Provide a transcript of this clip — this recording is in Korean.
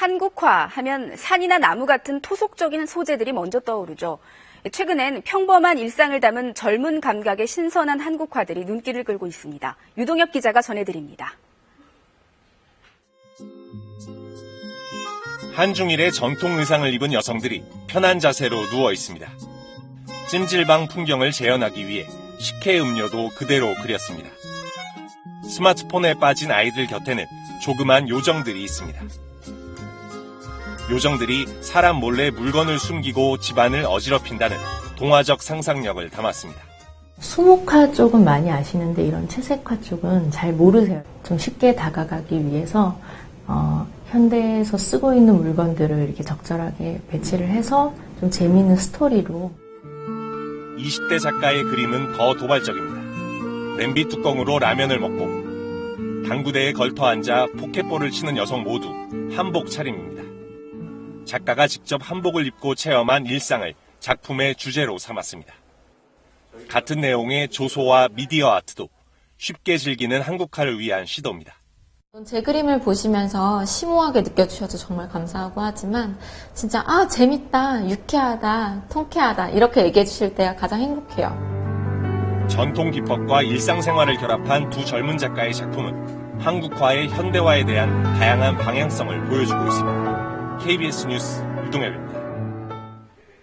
한국화 하면 산이나 나무 같은 토속적인 소재들이 먼저 떠오르죠. 최근엔 평범한 일상을 담은 젊은 감각의 신선한 한국화들이 눈길을 끌고 있습니다. 유동혁 기자가 전해드립니다. 한중일의 전통 의상을 입은 여성들이 편한 자세로 누워 있습니다. 찜질방 풍경을 재현하기 위해 식혜 음료도 그대로 그렸습니다. 스마트폰에 빠진 아이들 곁에는 조그만 요정들이 있습니다. 요정들이 사람 몰래 물건을 숨기고 집안을 어지럽힌다는 동화적 상상력을 담았습니다. 수목화 쪽은 많이 아시는데 이런 채색화 쪽은 잘 모르세요. 좀 쉽게 다가가기 위해서 어, 현대에서 쓰고 있는 물건들을 이렇게 적절하게 배치를 해서 좀 재미있는 스토리로 20대 작가의 그림은 더 도발적입니다. 냄비 뚜껑으로 라면을 먹고 당구대에 걸터 앉아 포켓볼을 치는 여성 모두 한복 차림입니다. 작가가 직접 한복을 입고 체험한 일상을 작품의 주제로 삼았습니다. 같은 내용의 조소와 미디어 아트도 쉽게 즐기는 한국화를 위한 시도입니다. 제 그림을 보시면서 심오하게 느껴주셔서 정말 감사하고 하지만 진짜 아 재밌다, 유쾌하다, 통쾌하다 이렇게 얘기해 주실 때가 가장 행복해요. 전통 기법과 일상생활을 결합한 두 젊은 작가의 작품은 한국화의 현대화에 대한 다양한 방향성을 보여주고 있습니다. KBS 뉴스 유동엽입니다.